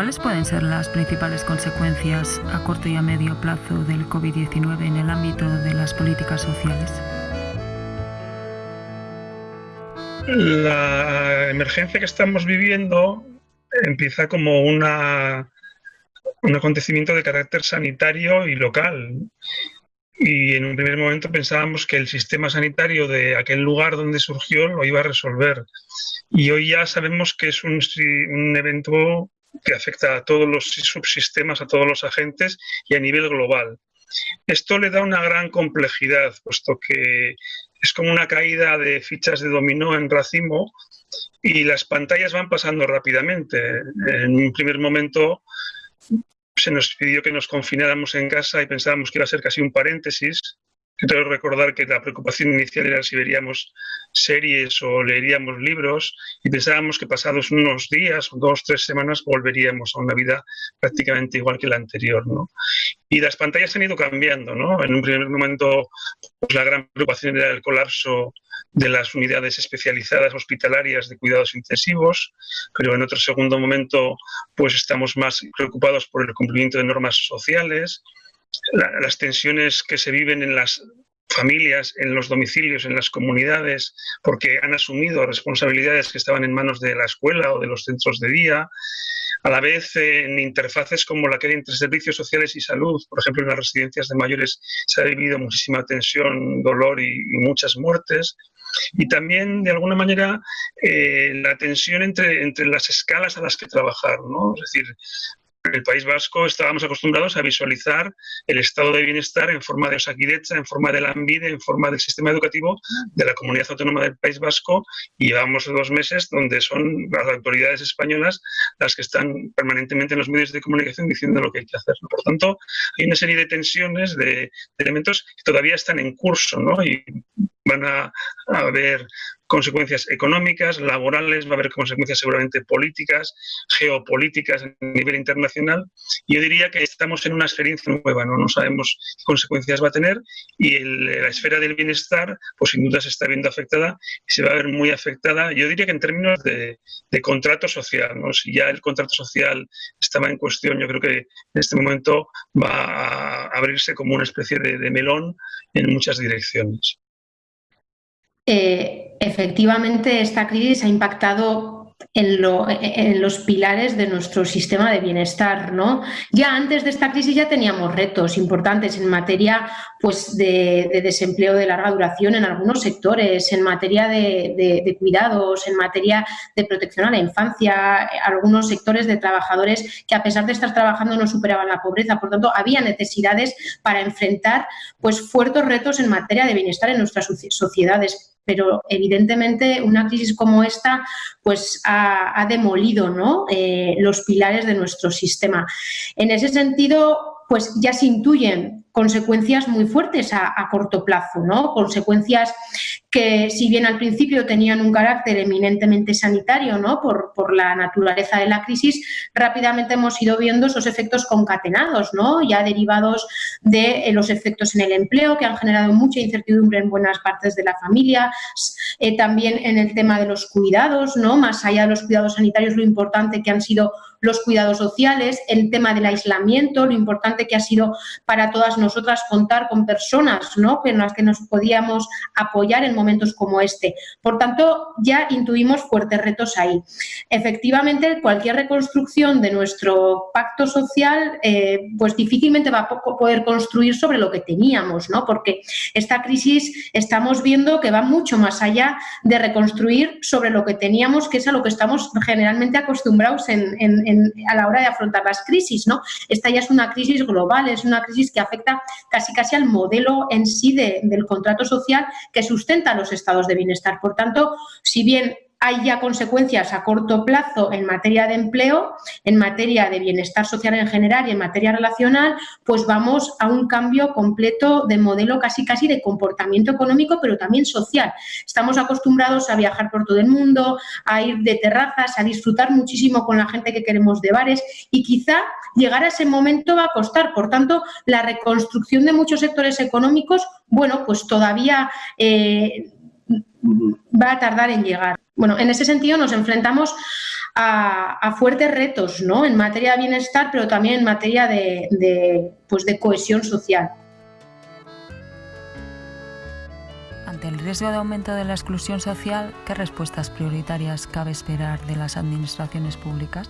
¿Cuáles pueden ser las principales consecuencias a corto y a medio plazo del COVID-19 en el ámbito de las políticas sociales? La emergencia que estamos viviendo empieza como una, un acontecimiento de carácter sanitario y local. Y en un primer momento pensábamos que el sistema sanitario de aquel lugar donde surgió lo iba a resolver. Y hoy ya sabemos que es un, un evento que afecta a todos los subsistemas, a todos los agentes y a nivel global. Esto le da una gran complejidad, puesto que es como una caída de fichas de dominó en racimo y las pantallas van pasando rápidamente. En un primer momento se nos pidió que nos confináramos en casa y pensábamos que iba a ser casi un paréntesis. Quiero recordar que la preocupación inicial era si veríamos series o leeríamos libros y pensábamos que pasados unos días o dos, tres semanas volveríamos a una vida prácticamente igual que la anterior. ¿no? Y las pantallas han ido cambiando. ¿no? En un primer momento pues, la gran preocupación era el colapso de las unidades especializadas hospitalarias de cuidados intensivos, pero en otro segundo momento pues estamos más preocupados por el cumplimiento de normas sociales, las tensiones que se viven en las familias, en los domicilios, en las comunidades, porque han asumido responsabilidades que estaban en manos de la escuela o de los centros de día, a la vez en interfaces como la que hay entre servicios sociales y salud. Por ejemplo, en las residencias de mayores se ha vivido muchísima tensión, dolor y, muchas muertes. Y también, de alguna manera, eh, la tensión entre, entre las escalas a las que trabajar. ¿no? Es decir, en el País Vasco estábamos acostumbrados a visualizar el estado de bienestar en forma de Osakidecha, en forma de la ANVIDE, en forma del sistema educativo de la comunidad autónoma del País Vasco y llevamos dos meses donde son las autoridades españolas las que están permanentemente en los medios de comunicación diciendo lo que hay que hacer. Por tanto, hay una serie de tensiones, de, elementos que todavía están en curso ¿no? y van a haber consecuencias económicas, laborales, va a haber consecuencias seguramente políticas, geopolíticas a nivel internacional. Yo diría que estamos en una experiencia nueva, no, no sabemos qué consecuencias va a tener y la esfera del bienestar, pues sin duda se está viendo afectada y se va a ver muy afectada, yo diría que en términos de, contrato social. ¿no? Si ya el contrato social estaba en cuestión, yo creo que en este momento va a abrirse como una especie de melón en muchas direcciones. Efectivamente esta crisis ha impactado en, los pilares de nuestro sistema de bienestar. ¿no? Ya antes de esta crisis ya teníamos retos importantes en materia pues, de, desempleo de larga duración en algunos sectores, en materia de, cuidados, en materia de protección a la infancia, algunos sectores de trabajadores que a pesar de estar trabajando no superaban la pobreza. Por tanto, había necesidades para enfrentar pues, fuertes retos en materia de bienestar en nuestras sociedades pero evidentemente una crisis como esta pues ha, demolido ¿no? eh, los pilares de nuestro sistema. En ese sentido, pues ya se intuyen consecuencias muy fuertes a, corto plazo, ¿no? Consecuencias que, si bien al principio tenían un carácter eminentemente sanitario, ¿no? Por, la naturaleza de la crisis, rápidamente hemos ido viendo esos efectos concatenados, ¿no? Ya derivados de eh, los efectos en el empleo, que han generado mucha incertidumbre en buenas partes de la familia, eh, también en el tema de los cuidados, ¿no? Más allá de los cuidados sanitarios, lo importante que han sido los cuidados sociales, el tema del aislamiento, lo importante que ha sido para todas nosotras contar con personas ¿no? en las que nos podíamos apoyar en momentos como este. Por tanto, ya intuimos fuertes retos ahí. Efectivamente, cualquier reconstrucción de nuestro pacto social, eh, pues difícilmente va a poder construir sobre lo que teníamos, ¿no? porque esta crisis estamos viendo que va mucho más allá de reconstruir sobre lo que teníamos, que es a lo que estamos generalmente acostumbrados en a la hora de afrontar las crisis. ¿no? Esta ya es una crisis global, es una crisis que afecta casi casi al modelo en sí del contrato social que sustenta los estados de bienestar. Por tanto, si bien hay ya consecuencias a corto plazo en materia de empleo, en materia de bienestar social en general y en materia relacional, pues vamos a un cambio completo de modelo casi casi de comportamiento económico, pero también social. Estamos acostumbrados a viajar por todo el mundo, a ir de terrazas, a disfrutar muchísimo con la gente que queremos de bares y quizá llegar a ese momento va a costar. Por tanto, la reconstrucción de muchos sectores económicos, bueno, pues todavía eh, va a tardar en llegar. Bueno, en ese sentido nos enfrentamos a, fuertes retos ¿no? en materia de bienestar, pero también en materia de, pues de cohesión social. Ante el riesgo de aumento de la exclusión social, ¿qué respuestas prioritarias cabe esperar de las administraciones públicas?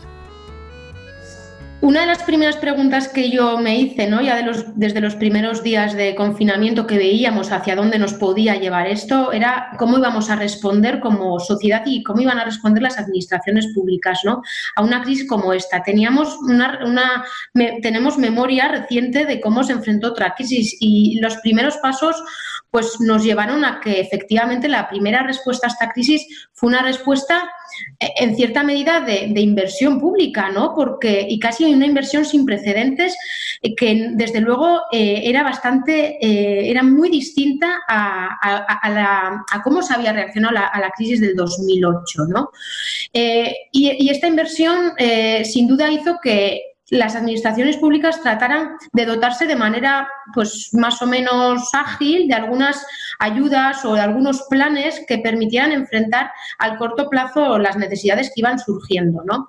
Una de las primeras preguntas que yo me hice, ¿no? ya de los, desde los primeros días de confinamiento que veíamos hacia dónde nos podía llevar esto, era cómo íbamos a responder como sociedad y cómo iban a responder las administraciones públicas ¿no? a una crisis como esta. Teníamos una, tenemos memoria reciente de cómo se enfrentó otra crisis y los primeros pasos pues, nos llevaron a que efectivamente la primera respuesta a esta crisis fue una respuesta eh, en cierta medida de, inversión pública, ¿no? Porque, y casi una inversión sin precedentes eh, que desde luego eh, era bastante, era muy distinta a, cómo se había reaccionado a la, crisis del 2008, ¿no? y, esta inversión sin duda hizo que las administraciones públicas trataran de dotarse de manera pues más o menos ágil de algunas ayudas o de algunos planes que permitieran enfrentar al corto plazo las necesidades que iban surgiendo. ¿no?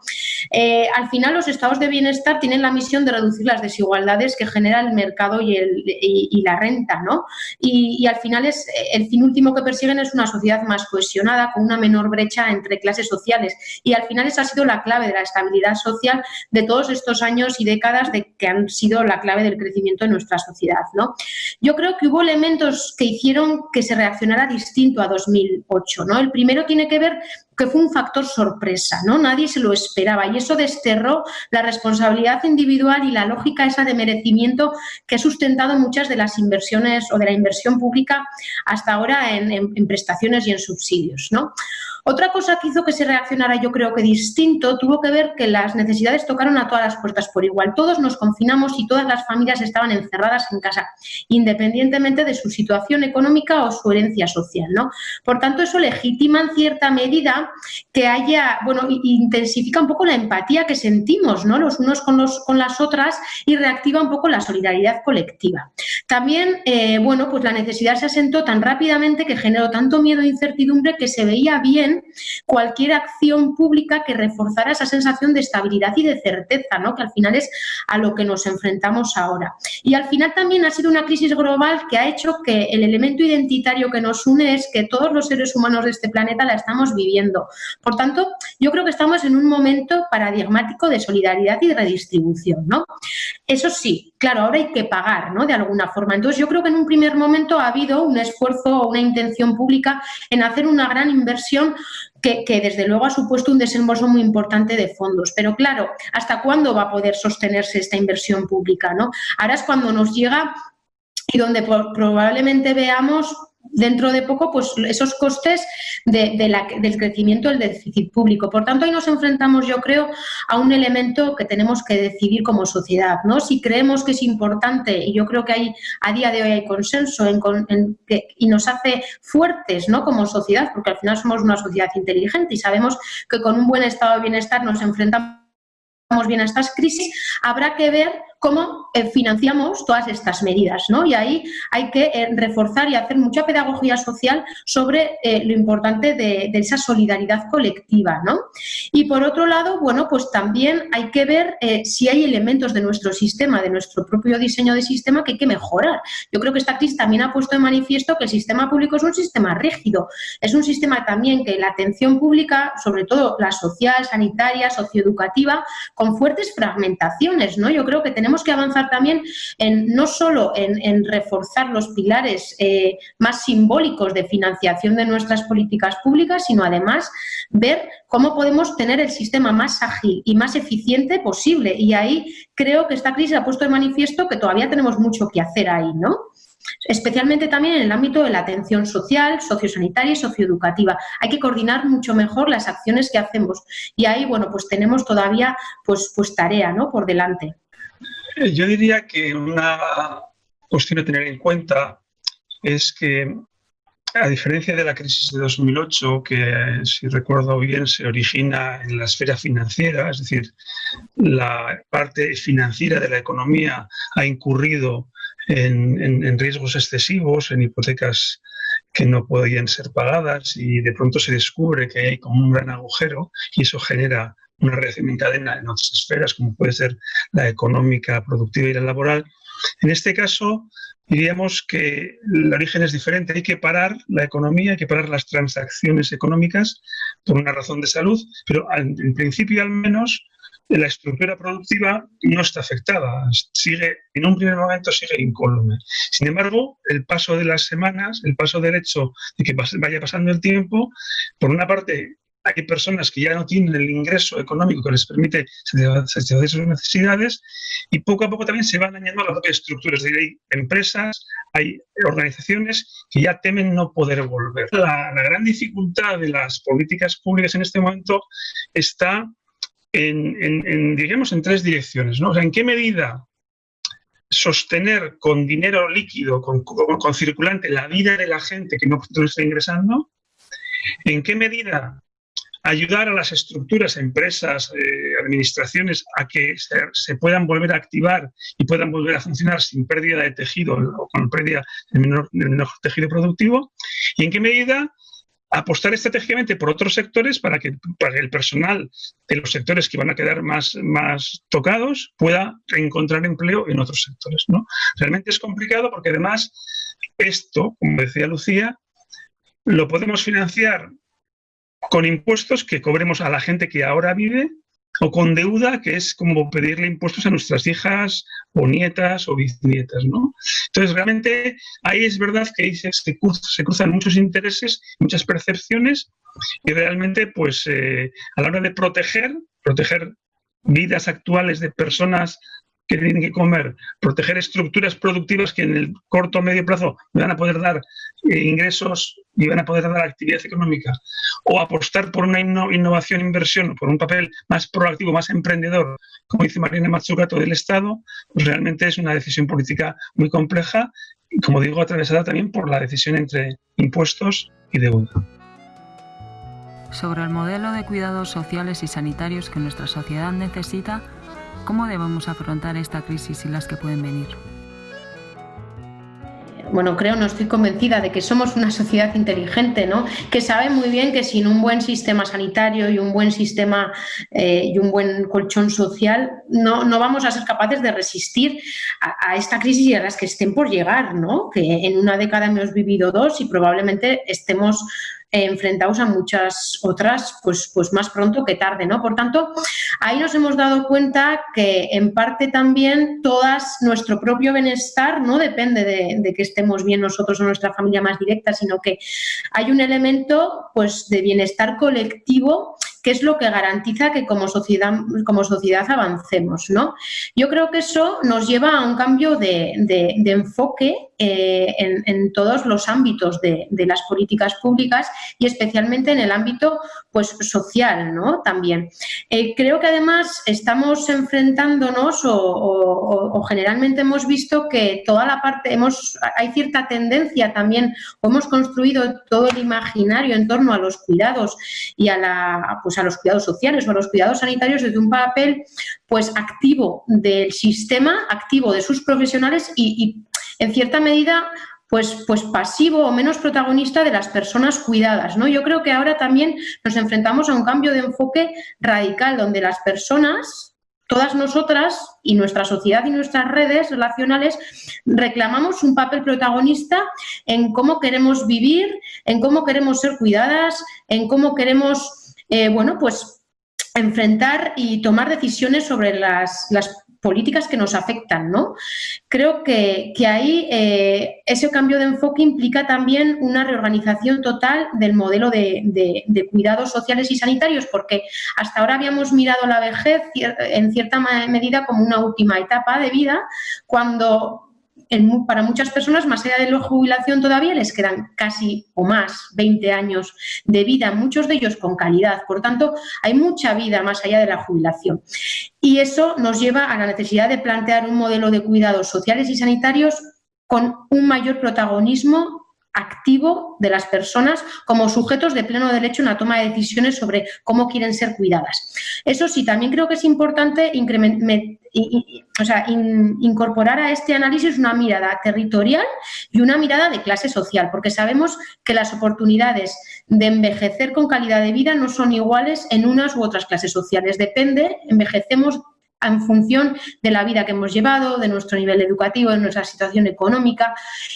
Eh, al final los estados de bienestar tienen la misión de reducir las desigualdades que genera el mercado y, el, y, la renta. ¿no? Y, al final es el fin último que persiguen es una sociedad más cohesionada, con una menor brecha entre clases sociales. Y al final esa ha sido la clave de la estabilidad social de todos estos años y décadas de que han sido la clave del crecimiento de nuestra sociedad. ¿no? Yo creo que hubo elementos que hicieron que se reaccionara distinto a 2008. ¿no? El primero tiene que ver que fue un factor sorpresa, ¿no? Nadie se lo esperaba y eso desterró la responsabilidad individual y la lógica esa de merecimiento que ha sustentado muchas de las inversiones o de la inversión pública hasta ahora en, en prestaciones y en subsidios, ¿no? Otra cosa que hizo que se reaccionara yo creo que distinto tuvo que ver que las necesidades tocaron a todas las puertas por igual. Todos nos confinamos y todas las familias estaban encerradas en casa, independientemente de su situación económica o su herencia social. ¿no? Por tanto, eso legitima en cierta medida que haya, bueno, intensifica un poco la empatía que sentimos ¿no? los unos con, los, con las otras y reactiva un poco la solidaridad colectiva. También, eh, bueno, pues la necesidad se asentó tan rápidamente que generó tanto miedo e incertidumbre que se veía bien cualquier acción pública que reforzara esa sensación de estabilidad y de certeza, ¿no? que al final es a lo que nos enfrentamos ahora. Y al final también ha sido una crisis global que ha hecho que el elemento identitario que nos une es que todos los seres humanos de este planeta la estamos viviendo. Por tanto, yo creo que estamos en un momento paradigmático de solidaridad y de redistribución. ¿no? Eso sí, claro, ahora hay que pagar ¿no? de alguna forma. Entonces, yo creo que en un primer momento ha habido un esfuerzo o una intención pública en hacer una gran inversión que, desde luego ha supuesto un desembolso muy importante de fondos. Pero claro, ¿hasta cuándo va a poder sostenerse esta inversión pública? ¿no? Ahora es cuando nos llega y donde probablemente veamos dentro de poco pues esos costes del crecimiento del déficit público. Por tanto, ahí nos enfrentamos, yo creo, a un elemento que tenemos que decidir como sociedad. ¿no? Si creemos que es importante, y yo creo que hay, a día de hoy hay consenso y nos hace fuertes ¿no? como sociedad, porque al final somos una sociedad inteligente y sabemos que con un buen estado de bienestar nos enfrentamos bien a estas crisis, habrá que ver cómo eh, financiamos todas estas medidas. ¿no? Y ahí hay que eh, reforzar y hacer mucha pedagogía social sobre eh, lo importante de, esa solidaridad colectiva. ¿no? Y por otro lado, bueno, pues también hay que ver si hay elementos de nuestro sistema, de nuestro propio diseño de sistema que hay que mejorar. Yo creo que esta crisis también ha puesto de manifiesto que el sistema público es un sistema rígido, es un sistema también que la atención pública, sobre todo la social, sanitaria, socioeducativa, con fuertes fragmentaciones. ¿no? Yo creo que tenemos tenemos que avanzar también en no solo en, reforzar los pilares eh, más simbólicos de financiación de nuestras políticas públicas, sino además ver cómo podemos tener el sistema más ágil y más eficiente posible. Y ahí creo que esta crisis ha puesto de manifiesto que todavía tenemos mucho que hacer ahí, ¿no? especialmente también en el ámbito de la atención social, sociosanitaria y socioeducativa. Hay que coordinar mucho mejor las acciones que hacemos y ahí, bueno, pues tenemos todavía pues, pues tarea ¿no? por delante. Yo diría que una cuestión a tener en cuenta es que, a diferencia de la crisis de 2008, que si recuerdo bien se origina en la esfera financiera, es decir, la parte financiera de la economía ha incurrido en, riesgos excesivos, en hipotecas que no podían ser pagadas y de pronto se descubre que hay como un gran agujero y eso genera una reacción en cadena en otras esferas, como puede ser la económica, productiva y la laboral. En este caso, diríamos que el origen es diferente. Hay que parar la economía, hay que parar las transacciones económicas por una razón de salud, pero en principio al menos la estructura productiva no está afectada, sigue, en un primer momento sigue incólume. Sin embargo, el paso de las semanas, el paso del hecho de que vaya pasando el tiempo, por una parte hay personas que ya no tienen el ingreso económico que les permite satisfacer sus necesidades y poco a poco también se van añadiendo las propias estructuras. hay empresas, hay organizaciones que ya temen no poder volver. La, la gran dificultad de las políticas públicas en este momento está en, en, digamos, en tres direcciones. ¿no? ¿En qué medida sostener con dinero líquido, con, con, circulante, la vida de la gente que no, está ingresando? ¿En qué medida ayudar a las estructuras, empresas, eh, administraciones a que se, puedan volver a activar y puedan volver a funcionar sin pérdida de tejido o con pérdida del menor, tejido productivo? ¿Y en qué medida apostar estratégicamente por otros sectores para que, para el personal de los sectores que van a quedar más, más tocados pueda encontrar empleo en otros sectores. ¿no? Realmente es complicado porque además esto, como decía Lucía, lo podemos financiar con impuestos que cobremos a la gente que ahora vive o con deuda, que es como pedirle impuestos a nuestras hijas o nietas o bisnietas, ¿no? Entonces, realmente ahí es verdad que se, cruzan muchos intereses, muchas percepciones y realmente, pues, eh, a la hora de proteger, proteger vidas actuales de personas que tienen que comer, proteger estructuras productivas que en el corto o medio plazo van a poder dar eh, ingresos y van a poder dar actividad económica, o apostar por una innovación, inversión, por un papel más proactivo, más emprendedor, como dice Mariana Mazzucato del Estado, pues realmente es una decisión política muy compleja y, como digo, atravesada también por la decisión entre impuestos y deuda. Sobre el modelo de cuidados sociales y sanitarios que nuestra sociedad necesita, ¿Cómo debemos afrontar esta crisis y las que pueden venir? bueno, creo, no estoy convencida de que somos una sociedad inteligente, ¿no? Que sabe muy bien que sin un buen sistema sanitario y un buen sistema eh, y un buen colchón social, no, no, vamos a ser capaces de resistir a, a, esta crisis y a las que estén por llegar, ¿no? Que en una década hemos vivido dos y probablemente estemos enfrentados a muchas otras, pues, pues más pronto que tarde, ¿no? Por tanto, ahí nos hemos dado cuenta que en parte también todas nuestro propio bienestar no depende de, de que estemos bien nosotros o nuestra familia más directa, sino que hay un elemento pues de bienestar colectivo que es lo que garantiza que como sociedad, como sociedad avancemos. ¿no? Yo creo que eso nos lleva a un cambio de, de, enfoque eh, en, todos los ámbitos de, de, las políticas públicas y especialmente en el ámbito pues, social ¿no? también. Eh, creo que además estamos enfrentándonos o, generalmente hemos visto que toda la parte, hemos, hay cierta tendencia también, o hemos construido todo el imaginario en torno a los cuidados y a la pues, pues, a los cuidados sociales o a los cuidados sanitarios desde un papel pues activo del sistema, activo de sus profesionales y, y en cierta medida pues, pues pasivo o menos protagonista de las personas cuidadas. ¿no? Yo creo que ahora también nos enfrentamos a un cambio de enfoque radical donde las personas, todas nosotras y nuestra sociedad y nuestras redes relacionales reclamamos un papel protagonista en cómo queremos vivir, en cómo queremos ser cuidadas, en cómo queremos eh, bueno, pues enfrentar y tomar decisiones sobre las, políticas que nos afectan, ¿no? Creo que, ahí eh, ese cambio de enfoque implica también una reorganización total del modelo de, de, cuidados sociales y sanitarios, porque hasta ahora habíamos mirado la vejez en cierta medida como una última etapa de vida, cuando para muchas personas, más allá de la jubilación todavía, les quedan casi o más 20 años de vida, muchos de ellos con calidad. Por tanto, hay mucha vida más allá de la jubilación. Y eso nos lleva a la necesidad de plantear un modelo de cuidados sociales y sanitarios con un mayor protagonismo activo de las personas como sujetos de pleno derecho en la toma de decisiones sobre cómo quieren ser cuidadas. Eso sí, también creo que es importante incorporar a este análisis una mirada territorial y una mirada de clase social, porque sabemos que las oportunidades de envejecer con calidad de vida no son iguales en unas u otras clases sociales. Depende, envejecemos en función de la vida que hemos llevado, de nuestro nivel educativo, de nuestra situación económica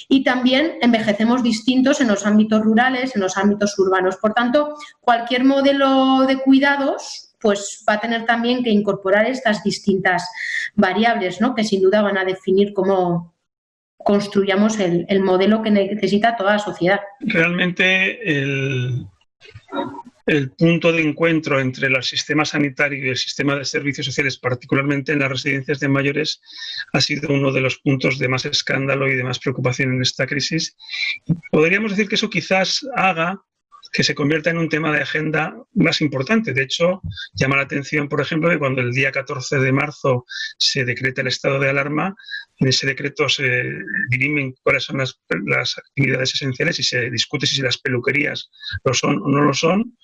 y también envejecemos distintos en los ámbitos rurales, en los ámbitos urbanos. Por tanto, cualquier modelo de cuidados pues va a tener también que incorporar estas distintas variables, ¿no? que sin duda van a definir cómo construyamos el, el modelo que necesita toda la sociedad. Realmente el punto de encuentro entre el sistema sanitario y el sistema de servicios sociales, particularmente en las residencias de mayores, ha sido uno de los puntos de más escándalo y de más preocupación en esta crisis. Podríamos decir que eso quizás haga que se convierta en un tema de agenda más importante. De hecho, llama la atención, por ejemplo, que cuando el día 14 de marzo se decreta el estado de alarma, en ese decreto se dirimen cuáles son las, actividades esenciales y se discute si las peluquerías lo son o no lo son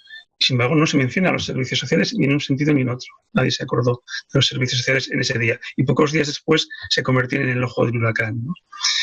sin embargo, no se menciona a los servicios sociales ni en un sentido ni en otro. Nadie se acordó de los servicios sociales en ese día. Y pocos días después se convirtieron en el ojo del huracán.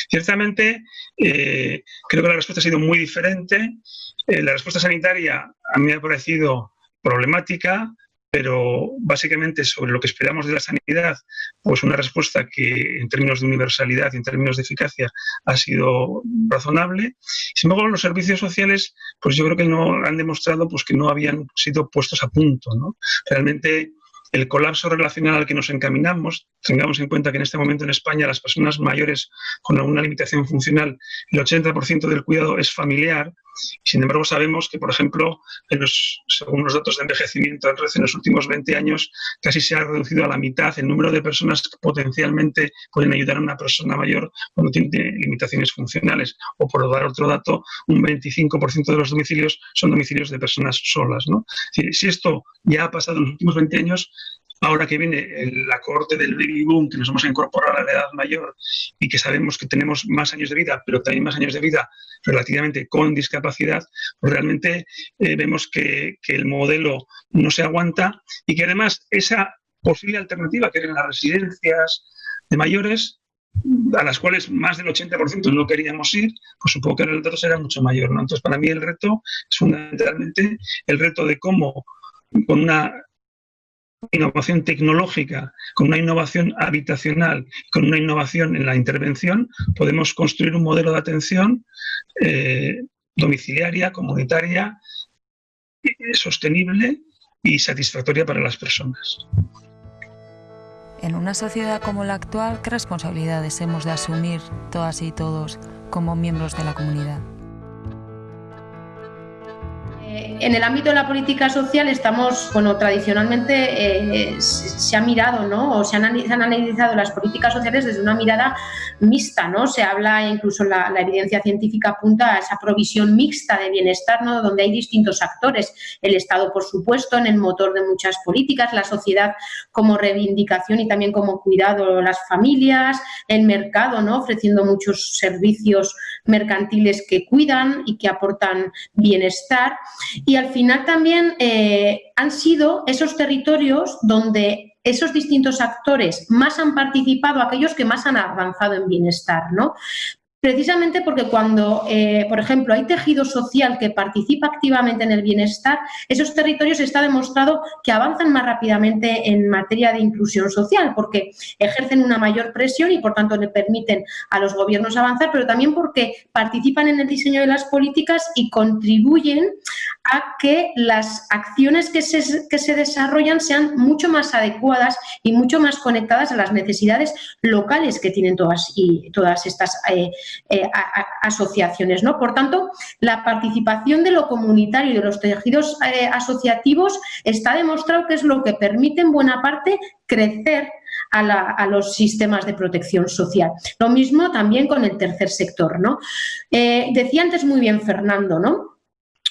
Ciertamente, eh, creo que la respuesta ha sido muy diferente. Eh, la respuesta sanitaria a mí me ha parecido problemática, pero básicamente sobre lo que esperamos de la sanidad, pues una respuesta que en términos de universalidad y en términos de eficacia ha sido razonable. Sin embargo, los servicios sociales, pues yo creo que no han demostrado pues, que no habían sido puestos a punto. ¿no? Realmente el colapso relacional al que nos encaminamos, tengamos en cuenta que en este momento en España las personas mayores con alguna limitación funcional, el 80% del cuidado es familiar, sin embargo, sabemos que, por ejemplo, en según los datos de envejecimiento en los últimos 20 años, casi se ha reducido a la mitad el número de personas que potencialmente pueden ayudar a una persona mayor cuando tiene limitaciones funcionales. O por dar otro dato, un 25% de los domicilios son domicilios de personas solas. si esto ya ha pasado en los últimos 20 años, ahora que viene la corte del baby boom, que nos vamos a incorporar a la edad mayor y que sabemos que tenemos más años de vida, pero también más años de vida relativamente con discapacidad, pues realmente eh, vemos que, el modelo no se aguanta y que además esa posible alternativa que eran las residencias de mayores, a las cuales más del 80% no queríamos ir, pues supongo que el reto será mucho mayor. Entonces, para mí el reto es fundamentalmente el reto de cómo con una innovación tecnológica, con una innovación habitacional, con una innovación en la intervención, podemos construir un modelo de atención eh, domiciliaria, comunitaria, sostenible y satisfactoria para las personas. En una sociedad como la actual, ¿qué responsabilidades hemos de asumir todas y todos como miembros de la comunidad? En el ámbito de la política social estamos, bueno, tradicionalmente eh, se ha mirado, ¿no? O se han, analizado las políticas sociales desde una mirada mixta, ¿no? Se habla, incluso la, la, evidencia científica apunta a esa provisión mixta de bienestar, ¿no? Donde hay distintos actores. El Estado, por supuesto, en el motor de muchas políticas, la sociedad como reivindicación y también como cuidado, las familias, el mercado, ¿no? Ofreciendo muchos servicios mercantiles que cuidan y que aportan bienestar. Y al final también eh, han sido esos territorios donde esos distintos actores más han participado, aquellos que más han avanzado en bienestar, ¿no? Precisamente porque cuando, eh, por ejemplo, hay tejido social que participa activamente en el bienestar, esos territorios está demostrado que avanzan más rápidamente en materia de inclusión social, porque ejercen una mayor presión y, por tanto, le permiten a los gobiernos avanzar, pero también porque participan en el diseño de las políticas y contribuyen a que las acciones que se, que se desarrollan sean mucho más adecuadas y mucho más conectadas a las necesidades locales que tienen todas, y, todas estas eh, eh, asociaciones. ¿no? Por tanto, la participación de lo comunitario y de los tejidos eh, asociativos está demostrado que es lo que permite en buena parte crecer a, los sistemas de protección social. Lo mismo también con el tercer sector. ¿no? decía antes muy bien Fernando, ¿no?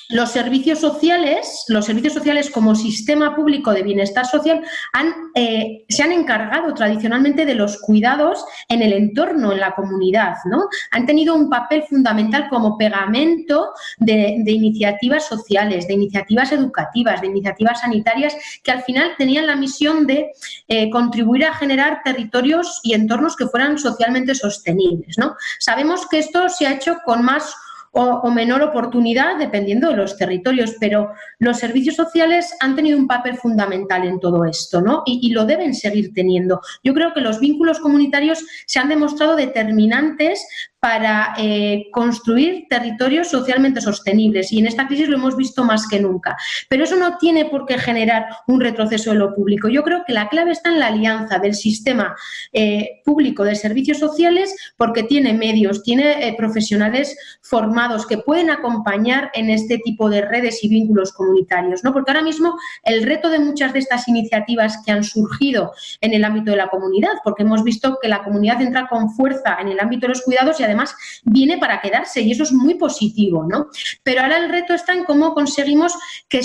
Los servicios sociales, los servicios sociales como sistema público de bienestar social han, eh, se han encargado tradicionalmente de los cuidados en el entorno, en la comunidad, ¿no? Han tenido un papel fundamental como pegamento de, iniciativas sociales, de iniciativas educativas, de iniciativas sanitarias que al final tenían la misión de eh, contribuir a generar territorios y entornos que fueran socialmente sostenibles, ¿no? Sabemos que esto se ha hecho con más o, menor oportunidad dependiendo de los territorios, pero los servicios sociales han tenido un papel fundamental en todo esto ¿no? y, lo deben seguir teniendo. Yo creo que los vínculos comunitarios se han demostrado determinantes para eh, construir territorios socialmente sostenibles y en esta crisis lo hemos visto más que nunca. Pero eso no tiene por qué generar un retroceso de lo público. Yo creo que la clave está en la alianza del sistema eh, público de servicios sociales porque tiene medios, tiene eh, profesionales formados que pueden acompañar en este tipo de redes y vínculos comunitarios. ¿no? Porque ahora mismo el reto de muchas de estas iniciativas que han surgido en el ámbito de la comunidad, porque hemos visto que la comunidad entra con fuerza en el ámbito de los cuidados y además viene para quedarse y eso es muy positivo, ¿no? Pero ahora el reto está en cómo conseguimos que,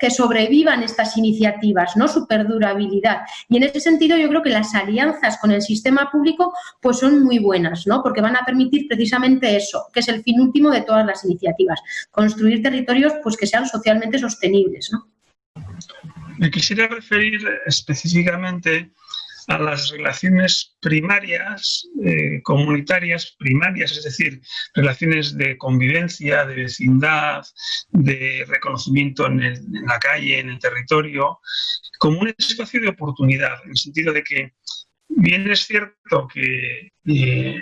que, sobrevivan estas iniciativas, ¿no? Su perdurabilidad. Y en ese sentido yo creo que las alianzas con el sistema público pues son muy buenas, ¿no? Porque van a permitir precisamente eso, que es el fin último de todas las iniciativas, construir territorios pues que sean socialmente sostenibles, ¿no? Me quisiera referir específicamente a las relaciones primarias, eh, comunitarias primarias, es decir, relaciones de convivencia, de vecindad, de reconocimiento en, la calle, en el territorio, como un espacio de oportunidad, en el sentido de que bien es cierto que eh,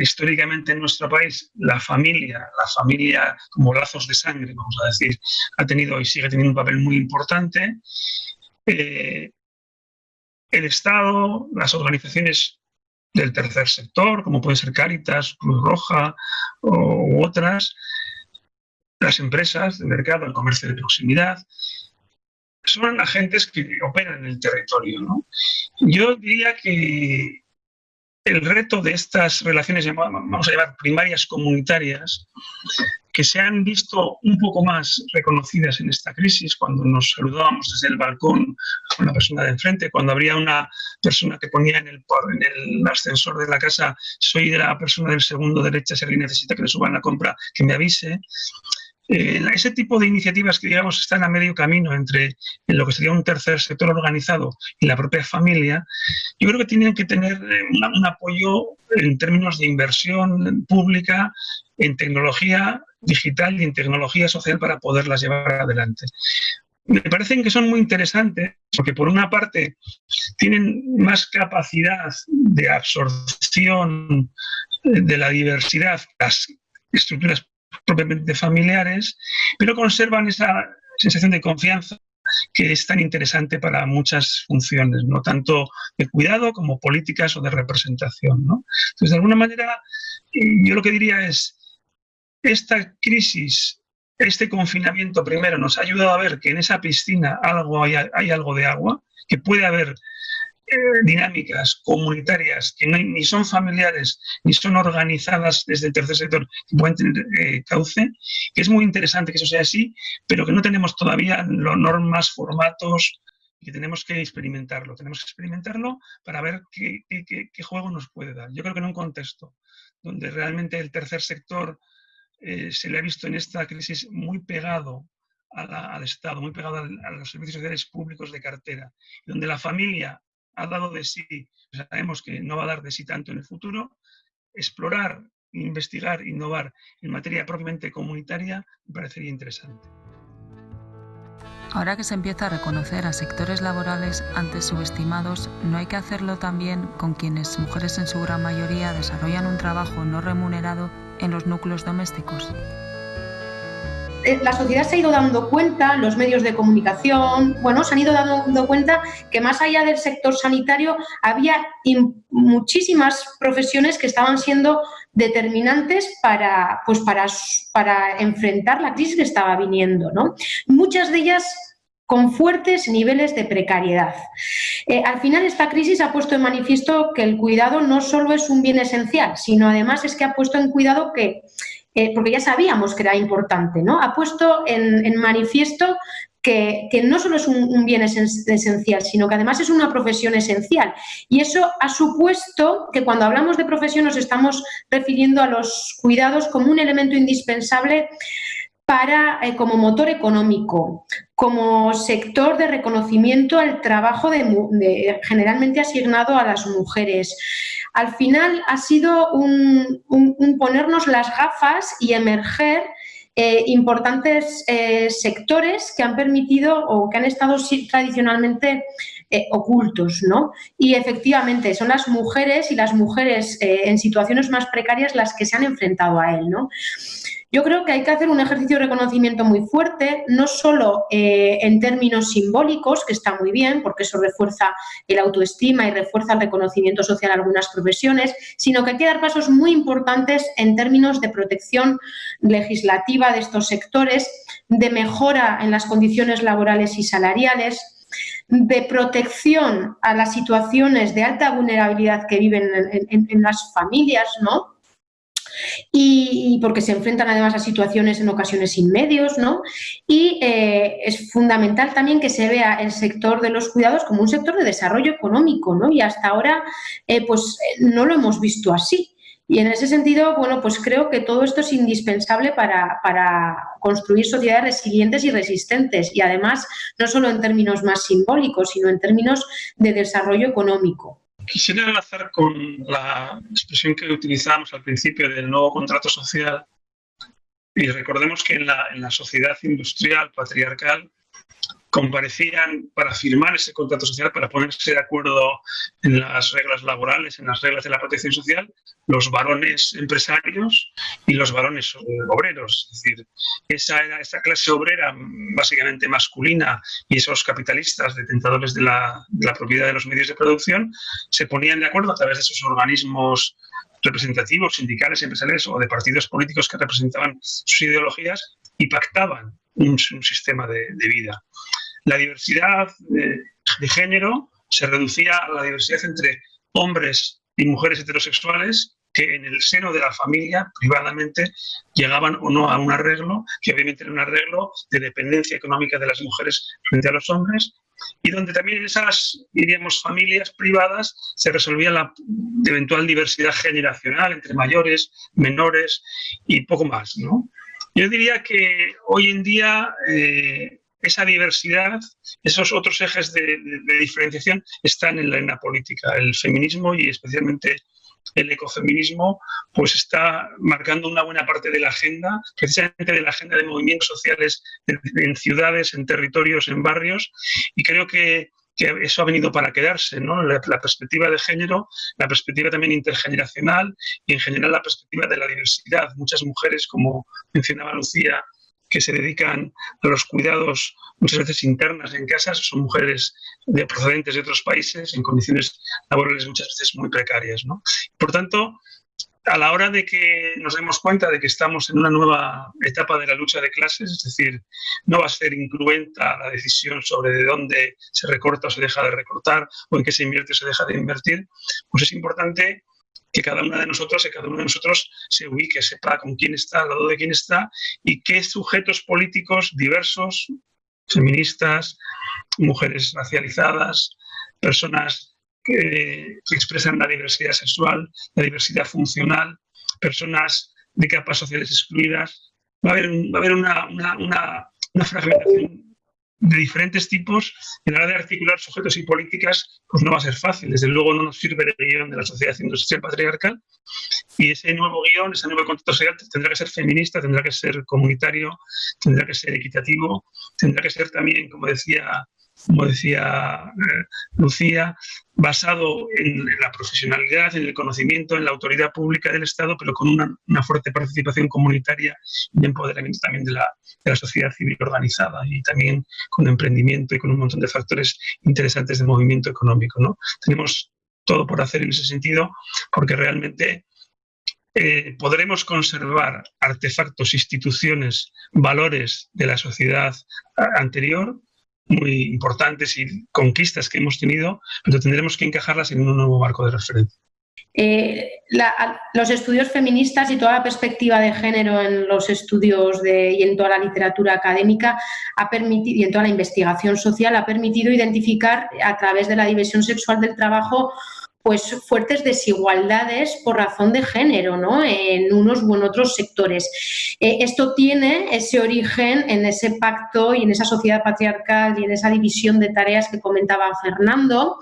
históricamente en nuestro país la familia, la familia como lazos de sangre, vamos a decir, ha tenido y sigue teniendo un papel muy importante. Eh, el Estado, las organizaciones del tercer sector, como puede ser Cáritas, Cruz Roja u otras, las empresas del mercado, el comercio de proximidad, son agentes que operan en el territorio. Yo diría que el reto de estas relaciones, vamos a llamar primarias comunitarias, que se han visto un poco más reconocidas en esta crisis, cuando nos saludábamos desde el balcón con la persona de enfrente, cuando habría una persona que ponía en el, en el ascensor de la casa, soy de la persona del segundo derecha, si alguien necesita que le suban la compra, que me avise. Eh, ese tipo de iniciativas que, digamos, están a medio camino entre lo que sería un tercer sector organizado y la propia familia, yo creo que tienen que tener eh, un apoyo en términos de inversión pública en tecnología digital y en tecnología social para poderlas llevar adelante. Me parecen que son muy interesantes porque por una parte tienen más capacidad de absorción de la diversidad, las estructuras propiamente familiares, pero conservan esa sensación de confianza que es tan interesante para muchas funciones, no tanto de cuidado como políticas o de representación. ¿no? Entonces, de alguna manera, eh, yo lo que diría es, esta crisis, este confinamiento primero nos ha ayudado a ver que en esa piscina algo hay, algo de agua, que puede haber dinámicas comunitarias que ni son familiares ni son organizadas desde el tercer sector que pueden tener eh, cauce, que es muy interesante que eso sea así, pero que no tenemos todavía los normas, formatos, y que tenemos que experimentarlo. Tenemos que experimentarlo para ver qué, qué, juego nos puede dar. Yo creo que en un contexto donde realmente el tercer sector eh, se le ha visto en esta crisis muy pegado al Estado, muy pegado a, los servicios sociales públicos de cartera, donde la familia ha dado de sí, sabemos que no va a dar de sí tanto en el futuro, explorar, investigar, innovar en materia propiamente comunitaria me parecería interesante. Ahora que se empieza a reconocer a sectores laborales antes subestimados, ¿no hay que hacerlo también con quienes, mujeres en su gran mayoría, desarrollan un trabajo no remunerado en los núcleos domésticos? Eh, la sociedad se ha ido dando cuenta, los medios de comunicación, bueno, se han ido dando cuenta que más allá del sector sanitario había muchísimas profesiones que estaban siendo determinantes para, pues para, para enfrentar la crisis que estaba viniendo. ¿no? Muchas de ellas con fuertes niveles de precariedad. Eh, al final, esta crisis ha puesto en manifiesto que el cuidado no solo es un bien esencial, sino además es que ha puesto en cuidado que eh, porque ya sabíamos que era importante, ¿no? Ha puesto en, manifiesto que, no solo es un, bien esencial, sino que además es una profesión esencial. Y eso ha supuesto que cuando hablamos de profesión nos estamos refiriendo a los cuidados como un elemento indispensable para, eh, como motor económico, como sector de reconocimiento al trabajo de, generalmente asignado a las mujeres. Al final ha sido un, ponernos las gafas y emerger eh, importantes eh, sectores que han permitido o que han estado tradicionalmente ocultos, ¿no? Y efectivamente son las mujeres y las mujeres en situaciones más precarias las que se han enfrentado a él, ¿no? Yo creo que hay que hacer un ejercicio de reconocimiento muy fuerte, no solo eh, en términos simbólicos, que está muy bien, porque eso refuerza el autoestima y refuerza el reconocimiento social a algunas profesiones, sino que hay que dar pasos muy importantes en términos de protección legislativa de estos sectores, de mejora en las condiciones laborales y salariales, de protección a las situaciones de alta vulnerabilidad que viven en, las familias, ¿no? y, porque se enfrentan además a situaciones en ocasiones sin medios, ¿no? Y eh, es fundamental también que se vea el sector de los cuidados como un sector de desarrollo económico, ¿no? Y hasta ahora, eh, pues no lo hemos visto así. Y en ese sentido, bueno, pues creo que todo esto es indispensable para, para, construir sociedades resilientes y resistentes. Y además, no solo en términos más simbólicos, sino en términos de desarrollo económico. Quisiera enlazar con la expresión que utilizamos al principio del nuevo contrato social y recordemos que en la, en la sociedad industrial patriarcal comparecían para firmar ese contrato social, para ponerse de acuerdo en las reglas laborales, en las reglas de la protección social, los varones empresarios y los varones obreros. Es decir, esa, clase obrera básicamente masculina y esos capitalistas detentadores de la, propiedad de los medios de producción se ponían de acuerdo a través de esos organismos representativos, sindicales, empresariales o de partidos políticos que representaban sus ideologías y pactaban un, sistema de, vida. La diversidad de, género se reducía a la diversidad entre hombres y mujeres heterosexuales que en el seno de la familia, privadamente, llegaban o no a un arreglo, que obviamente era un arreglo de dependencia económica de las mujeres frente a los hombres, y donde también en esas, diríamos, familias privadas se resolvía la eventual diversidad generacional entre mayores, menores y poco más, ¿no? Yo diría que hoy en día eh, esa diversidad, esos otros ejes de, diferenciación están en la, en la, política. El feminismo y especialmente el ecofeminismo pues está marcando una buena parte de la agenda, precisamente de la agenda de movimientos sociales en, ciudades, en territorios, en barrios, y creo que, eso ha venido para quedarse, ¿no? La, perspectiva de género, la perspectiva también intergeneracional y en general la perspectiva de la diversidad. Muchas mujeres, como mencionaba Lucía, que se dedican a los cuidados muchas veces internas en casas, son mujeres de procedentes de otros países en condiciones laborales muchas veces muy precarias. ¿no? Por tanto, a la hora de que nos demos cuenta de que estamos en una nueva etapa de la lucha de clases, es decir, no va a ser incruenta la decisión sobre de dónde se recorta o se deja de recortar o en qué se invierte o se deja de invertir, pues es importante que cada una de nosotros, que cada uno de nosotros se ubique, sepa con quién está, al lado de quién está y qué sujetos políticos diversos, feministas, mujeres racializadas, personas que, expresan la diversidad sexual, la diversidad funcional, personas de capas sociales excluidas. Va a haber, va a haber una, una, una, una fragmentación de diferentes tipos, en la hora de articular sujetos y políticas, pues no va a ser fácil. Desde luego no nos sirve el guion de la sociedad industrial patriarcal y ese nuevo guion, ese nuevo contrato social tendrá que ser feminista, tendrá que ser comunitario, tendrá que ser equitativo, tendrá que ser también, como decía como decía eh, Lucía, basado en, la profesionalidad, en el conocimiento, en la autoridad pública del Estado, pero con una, fuerte participación comunitaria y empoderamiento también de la, de la, sociedad civil organizada y también con emprendimiento y con un montón de factores interesantes de movimiento económico. ¿no? Tenemos todo por hacer en ese sentido porque realmente eh, podremos conservar artefactos, instituciones, valores de la sociedad anterior muy importantes y conquistas que hemos tenido, pero tendremos que encajarlas en un nuevo marco de referencia. eh, los estudios feministas y toda la perspectiva de género en los estudios de, y en toda la literatura académica ha permitido, y en toda la investigación social ha permitido identificar a través de la división sexual del trabajo pues fuertes desigualdades por razón de género, ¿no? En unos u en otros sectores. Eh, esto tiene ese origen en ese pacto y en esa sociedad patriarcal y en esa división de tareas que comentaba Fernando,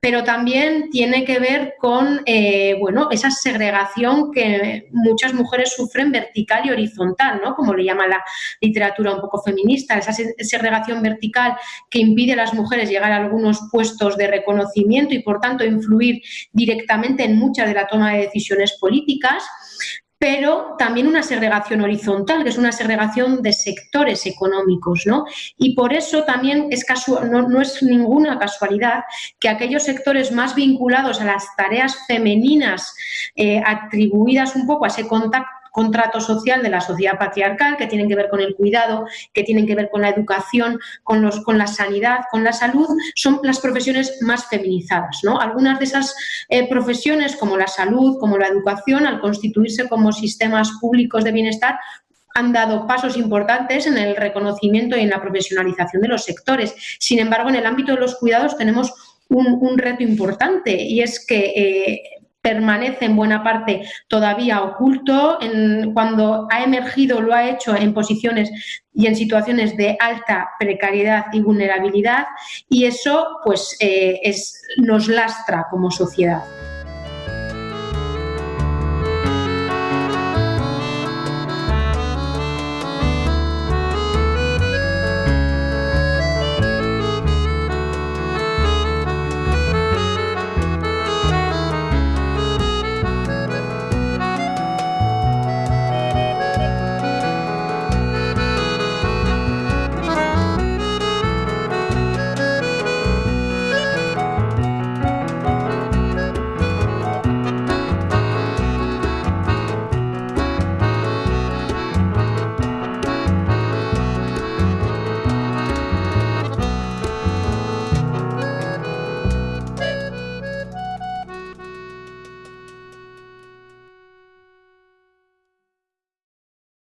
pero también tiene que ver con, eh, bueno, esa segregación que muchas mujeres sufren vertical y horizontal, ¿no? Como le llama la literatura un poco feminista, esa segregación vertical que impide a las mujeres llegar a algunos puestos de reconocimiento y, por tanto, influir directamente en mucha de la toma de decisiones políticas, pero también una segregación horizontal, que es una segregación de sectores económicos, ¿no? Y por eso también es no, es ninguna casualidad que aquellos sectores más vinculados a las tareas femeninas eh, atribuidas un poco a ese contacto contrato social de la sociedad patriarcal que tienen que ver con el cuidado, que tienen que ver con la educación, con, los, con la sanidad, con la salud, son las profesiones más feminizadas. ¿no? Algunas de esas eh, profesiones, como la salud, como la educación, al constituirse como sistemas públicos de bienestar, han dado pasos importantes en el reconocimiento y en la profesionalización de los sectores. Sin embargo, en el ámbito de los cuidados tenemos un, reto importante y es que eh, permanece en buena parte todavía oculto. cuando ha emergido lo ha hecho en posiciones y en situaciones de alta precariedad y vulnerabilidad y eso pues eh, nos lastra como sociedad.